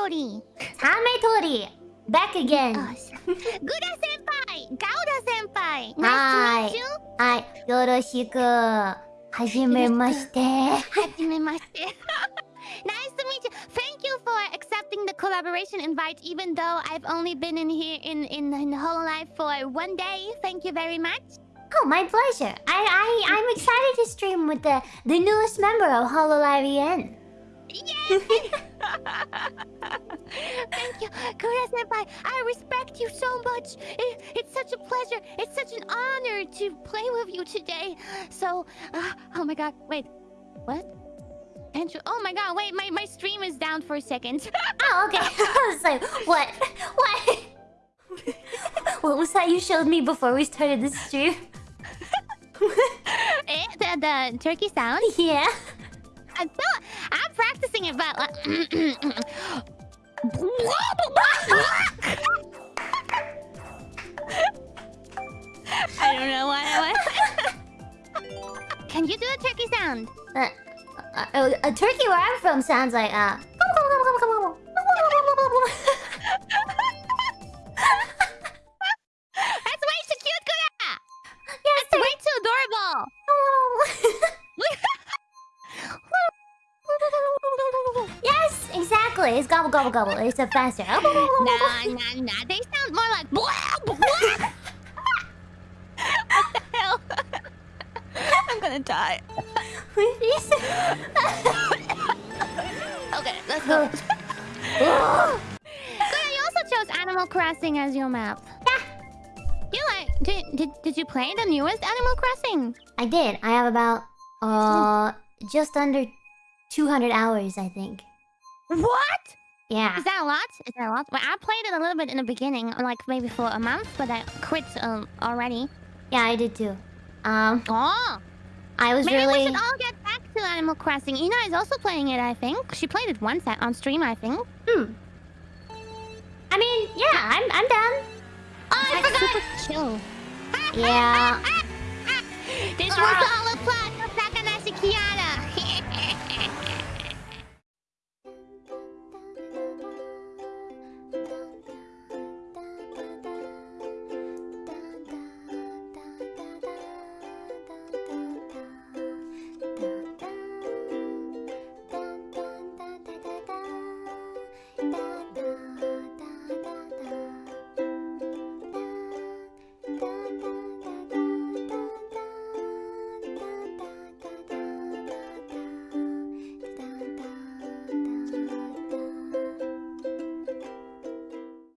Tori. Tametori. Back again. Oh, Gura senpai, Gura senpai. Nice to meet you. Hi. Yoroshiku. Hajimemashite. Hajimemashite. nice to meet you. Thank you for accepting the collaboration invite, even though I've only been in here in in, in Hololive for one day. Thank you very much. Oh, my pleasure. I I I'm excited to stream with the the newest member of Hololive EN. Yay! Thank you, Gura senpai. I respect you so much. It, it's such a pleasure. It's such an honor to play with you today. So, uh, oh my god, wait, what? Andrew, oh my god, wait, my, my stream is down for a second. Oh, okay. I was like, what? What? what was that you showed me before we started the stream? eh, the, the turkey sound? Yeah. I'm, still, I'm practicing it, but like... I don't know why. why. Can you do a turkey sound? Uh, uh, a turkey where I'm from sounds like uh. It's gobble gobble gobble. It's a faster. nah, nah, nah. They sound more like blah, blah. what the hell? I'm gonna die. okay, let's go. Gura, you also chose Animal Crossing as your map. Yeah. You like did, did did you play the newest Animal Crossing? I did. I have about uh just under 200 hours, I think. What? Yeah. Is that a lot? Is that a lot? Well, I played it a little bit in the beginning, like maybe for a month, but I quit um, already. Yeah, I did too. Um, Oh, I was maybe really. we should all get back to Animal Crossing. Ina is also playing it, I think. She played it once at- on stream, I think. Hmm. I mean, yeah, I'm I'm done. Oh, I That's forgot. Chill. Yeah. This was the da da da da da da